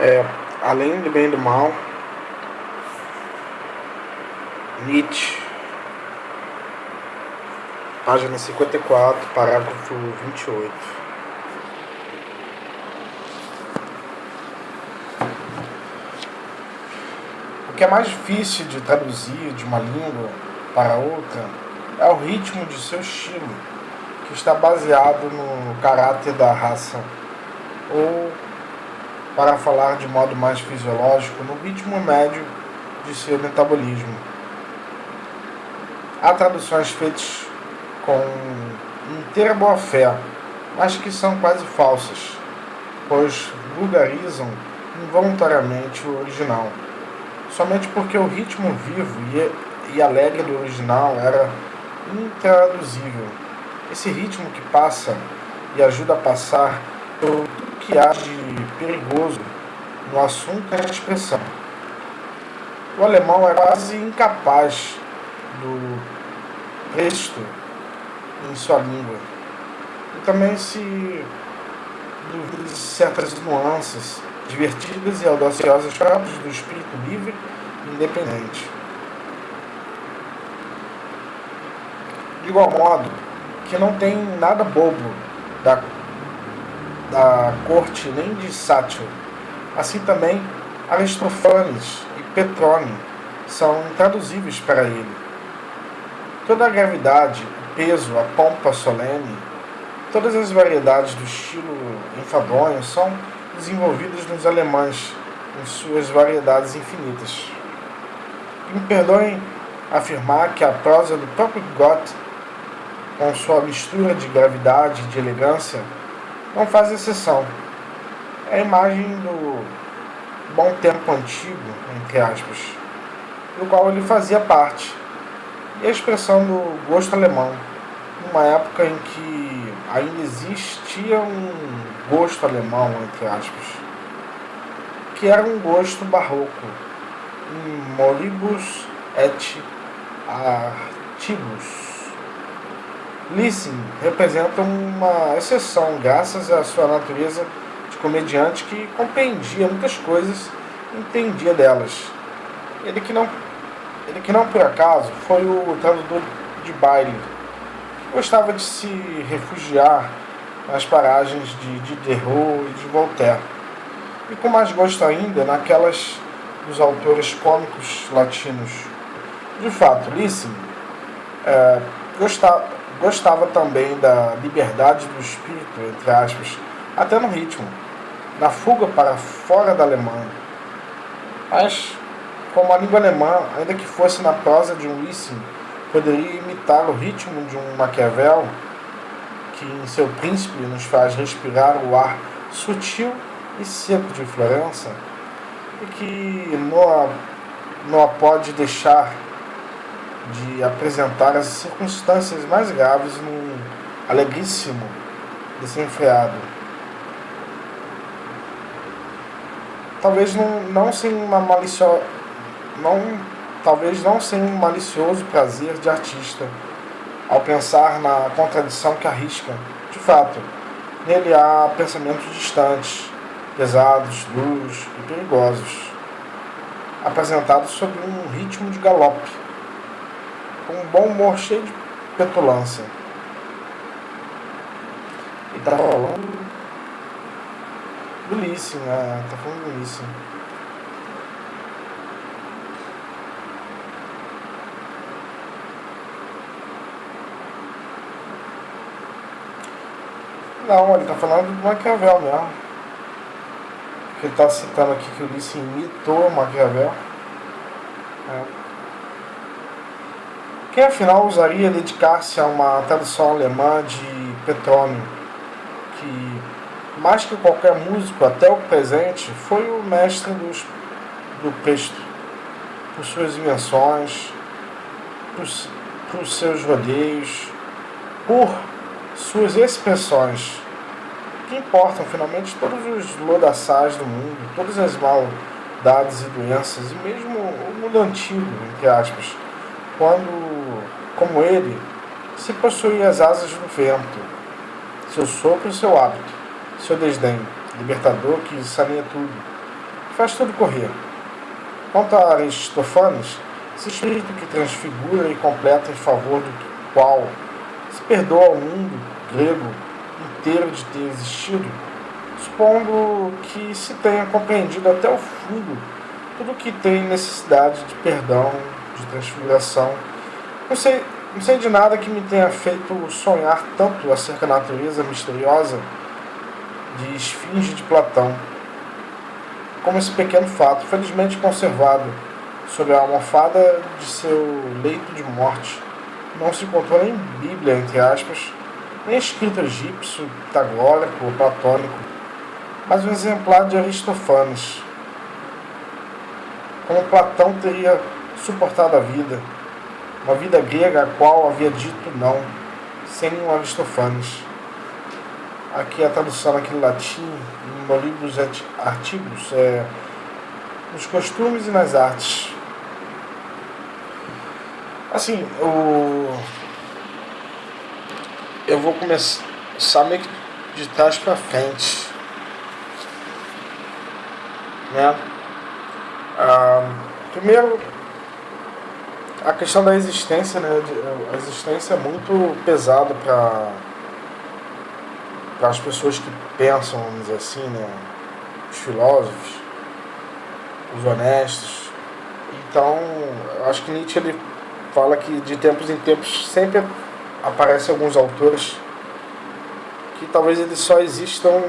É, além do bem e do mal, Nietzsche, página 54, parágrafo 28. O que é mais difícil de traduzir de uma língua para outra é o ritmo de seu estilo, que está baseado no caráter da raça, ou para falar de modo mais fisiológico, no ritmo médio de seu metabolismo. Há traduções feitas com inteira boa fé, mas que são quase falsas, pois vulgarizam involuntariamente o original, somente porque o ritmo vivo e alegre do original era intraduzível. Esse ritmo que passa e ajuda a passar pelo que há de perigoso no assunto é a expressão. O alemão é quase incapaz do texto em sua língua. E também se duvida de certas nuances divertidas e audaciosas próprias do espírito livre e independente. De igual modo que não tem nada bobo da da corte nem de Sátiro. Assim também Aristofanes e Petrone são intraduzíveis para ele. Toda a gravidade, o peso, a pompa solene, todas as variedades do estilo enfadonho são desenvolvidas nos alemães em suas variedades infinitas. E me perdoem afirmar que a prosa do próprio Goethe, com sua mistura de gravidade e de elegância, não faz exceção. É a imagem do bom tempo antigo, entre aspas, do qual ele fazia parte, e a expressão do gosto alemão, numa época em que ainda existia um gosto alemão, entre aspas, que era um gosto barroco, moribus et artibus Lissing representa uma exceção, graças à sua natureza de comediante que compreendia muitas coisas e entendia delas. Ele que não, ele que não por acaso foi o tradutor de baile, gostava de se refugiar nas paragens de Diderot e de Voltaire, e com mais gosto ainda naquelas dos autores cômicos latinos. De fato, Lissing é, gostava Gostava também da liberdade do espírito, entre aspas, até no ritmo, na fuga para fora da Alemanha. Mas, como a língua alemã, ainda que fosse na prosa de um Lissing, poderia imitar o ritmo de um Maquiavel, que em seu príncipe nos faz respirar o ar sutil e seco de Florença, e que não não a pode deixar de apresentar as circunstâncias mais graves num alegríssimo desenfreado. Talvez não, não sem uma maliciosa. Não, talvez não sem um malicioso prazer de artista, ao pensar na contradição que arrisca. De fato, nele há pensamentos distantes, pesados, duros e perigosos, apresentados sob um ritmo de galope com um bom humor cheio de petulância. E tá falando do Lício, né? Tá falando do. Não, ele tá falando do Maquiavel mesmo. Ele tá citando aqui que o Lício imitou Maquiavel. É. Quem afinal ousaria dedicar-se a uma tradução alemã de Petrônio, que, mais que qualquer músico até o presente, foi o mestre dos, do Presto, por suas invenções, por, por seus rodeios, por suas expressões, que importam finalmente todos os lodaçais do mundo, todas as maldades e doenças, e mesmo o mundo antigo, entre aspas, quando como ele, se possui as asas do vento, seu sopro e seu hábito, seu desdém, libertador que saneia tudo, faz tudo correr. Quanto a Aristofanes, esse espírito que transfigura e completa em favor do qual se perdoa ao mundo grego inteiro de ter existido, supondo que se tenha compreendido até o fundo tudo que tem necessidade de perdão, de transfiguração. Não sei, não sei de nada que me tenha feito sonhar tanto acerca da natureza misteriosa de Esfinge de Platão, como esse pequeno fato, felizmente conservado sob a almofada de seu leito de morte. Não se encontrou nem Bíblia, entre aspas, nem escrito egípcio, pitagórico ou platônico, mas um exemplar de Aristófanes. Como Platão teria suportado a vida, uma vida grega a qual havia dito não, sem um Aristófanes. Aqui a tradução naquele latim, no livro dos artigos, é, nos costumes e nas artes. Assim, o... eu vou começar meio que de trás para frente. Né? Ah, primeiro, a questão da existência, né? A existência é muito pesada para para as pessoas que pensam, vamos dizer assim, né? Os filósofos, os honestos. Então, acho que Nietzsche ele fala que de tempos em tempos sempre aparecem alguns autores que talvez eles só existam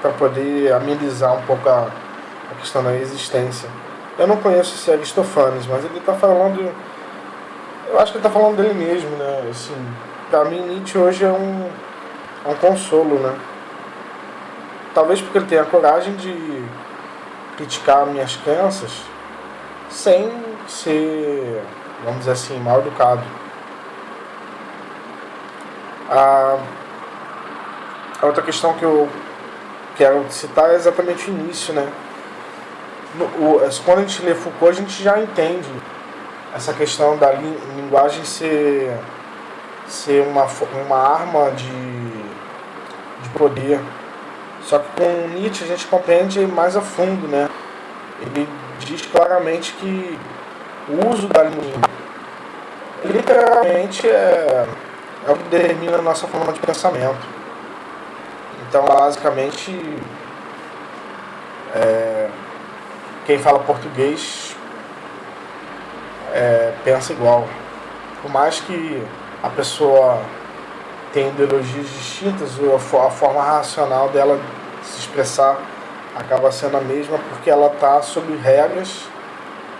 para poder amenizar um pouco a, a, questão da existência. Eu não conheço esse Aristofanes, mas ele está falando. Eu acho que ele está falando dele mesmo, né? Assim, para mim, Nietzsche hoje é um, é um consolo, né? Talvez porque ele tenha a coragem de criticar minhas crenças sem ser vamos dizer assim, mal educado. A, a outra questão que eu quero citar é exatamente o início, né? O, quando a gente lê Foucault, a gente já entende essa questão da li, linguagem ser, ser uma, uma arma de, de poder. Só que com Nietzsche a gente compreende mais a fundo, né? Ele diz claramente que o uso da língua literalmente é, é o que determina a nossa forma de pensamento. Então, basicamente, é, quem fala português é, pensa igual. Por mais que a pessoa tenha ideologias distintas, a forma racional dela se expressar acaba sendo a mesma porque ela está sob regras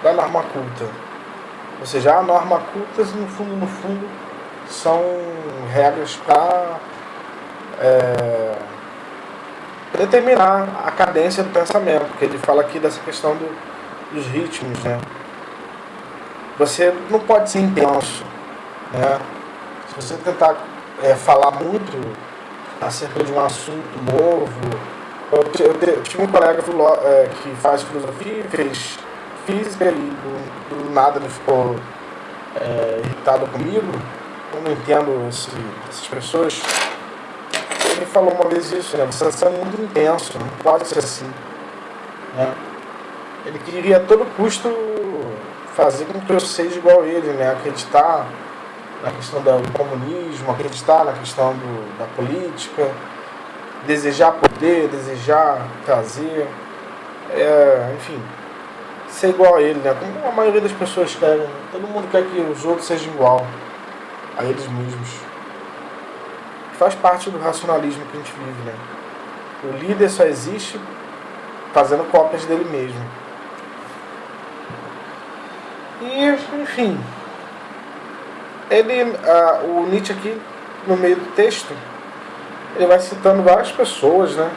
da norma culta. Ou seja, a norma culta, no fundo, no fundo, são regras para é, determinar a cadência do pensamento, porque ele fala aqui dessa questão do, dos ritmos, né? Você não pode ser intenso, né? Se você tentar é, falar muito acerca de um assunto novo, eu, eu, eu tive um colega é, que faz filosofia fez física e do, do nada ele ficou é, irritado comigo. Eu não entendo esse, essas pessoas. Ele falou uma vez isso, né? Você sendo muito intenso, não pode ser assim. Né? Ele queria a todo custo fazer com que eu seja igual a ele, né? Acreditar na questão do comunismo, acreditar na questão do, da política, desejar poder, desejar trazer, é, enfim, ser igual a ele, né? Como a maioria das pessoas querem. Todo mundo quer que os outros sejam igual a eles mesmos. Faz parte do racionalismo que a gente vive, né? O líder só existe fazendo cópias dele mesmo. E, enfim, ele, o Nietzsche aqui, no meio do texto, ele vai citando várias pessoas, né?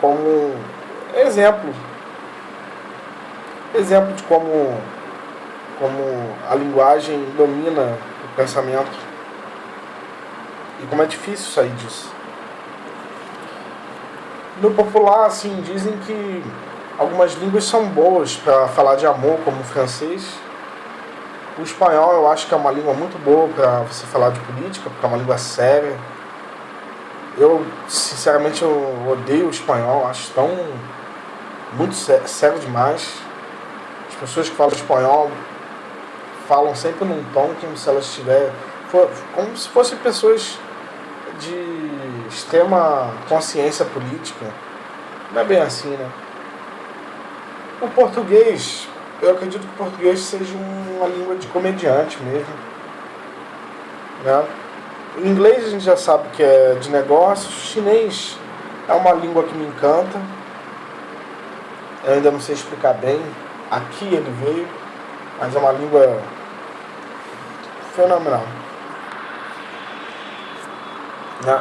Como exemplo. Exemplo de como, como a linguagem domina pensamento e como é difícil sair disso. No popular, assim, dizem que algumas línguas são boas para falar de amor, como o francês. O espanhol eu acho que é uma língua muito boa para você falar de política, porque é uma língua séria. Eu, sinceramente, eu odeio o espanhol, acho tão muito sério demais. As pessoas que falam espanhol falam sempre num tom como se elas estiver como se fossem pessoas de extrema consciência política. Não é bem assim, né? O português, eu acredito que o português seja uma língua de comediante mesmo. Né? O inglês a gente já sabe que é de negócios, o chinês é uma língua que me encanta. Eu ainda não sei explicar bem. Aqui ele veio, mas é uma língua fenomenal. Né?